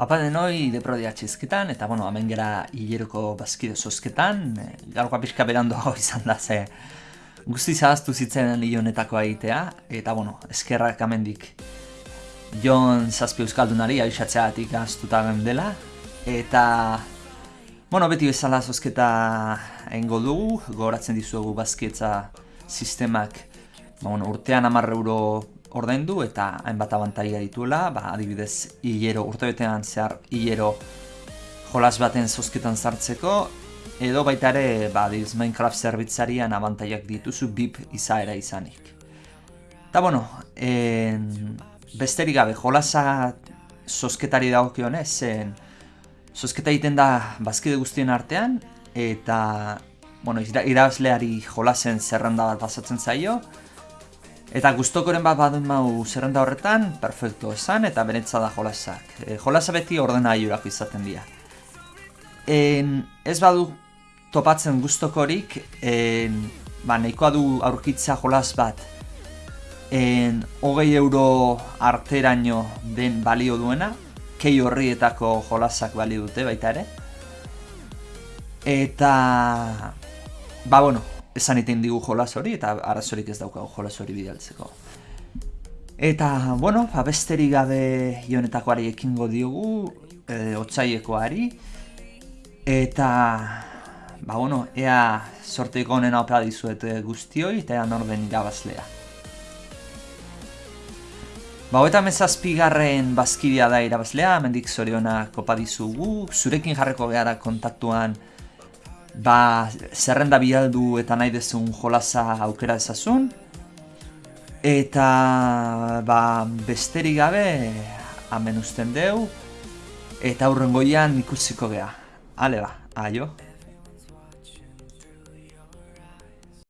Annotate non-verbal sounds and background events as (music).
Apa denoi deprodia txizketan, eta bueno, hemen gera hileroko bazkide zozketan, e, gaurkoa pixka berandu hau (laughs) izan da ze guzti zahaztu zitzen honetako aitea, eta bueno, eskerrak amendik Jon Zazpi Euskaldunari abixatzeatik gaztuta dela, eta bueno, beti bezala zozketa engo dugu, gogoratzen dizuegu bazkietza sistemak ba, bueno, urtean amarre euro ordaindu eta hainbat abantaia dituela, ba, adibidez hilero urtebetean zehar hilero jolas baten zozketan sartzeko edo baita ere ba, adibidez Minecraft zerbitzarian abantaiak dituzu BIP izaera izanik. Eta bueno, en, besterik gabe jolasa zozketari dagokionez, zen zozketa egiten da bazkide guztien artean eta bueno, irabazleari jolasen zerrenda bat pasatzen zaio, Eta gustokoren bat badun mau zerrenda horretan, perfecto esan eta benetza da jolasak. E, jolasa beti ordena aiurako izaten dira. En, ez badu topatzen gustokorik, en, ba, nahikoa du aurkitza jolas bat en, hogei euro arteraino den balio duena, kei horrietako jolasak balio dute baita ere. Eta, ba bueno, esan iten digu jolas hori eta arazorik ez daukagu jolas hori bidaltzeko. Eta, bueno, abesteri gabe ionetakoari ekingo diogu, e, otzailekoari, eta, ba, bueno, ea sorteiko honena opera dizuet guztioi, eta ea norden irabazlea. Ba, eta mezazpigarren bazkidea da irabazlea, mendik zoriona kopa dizugu, zurekin jarreko gara kontaktuan, ba, zerrenda bialdu eta nahi dezun jolasa aukera ezazun. Eta ba, besterik gabe hemen usten deu eta aurrengoian ikusiko gea. Ale ba, aio.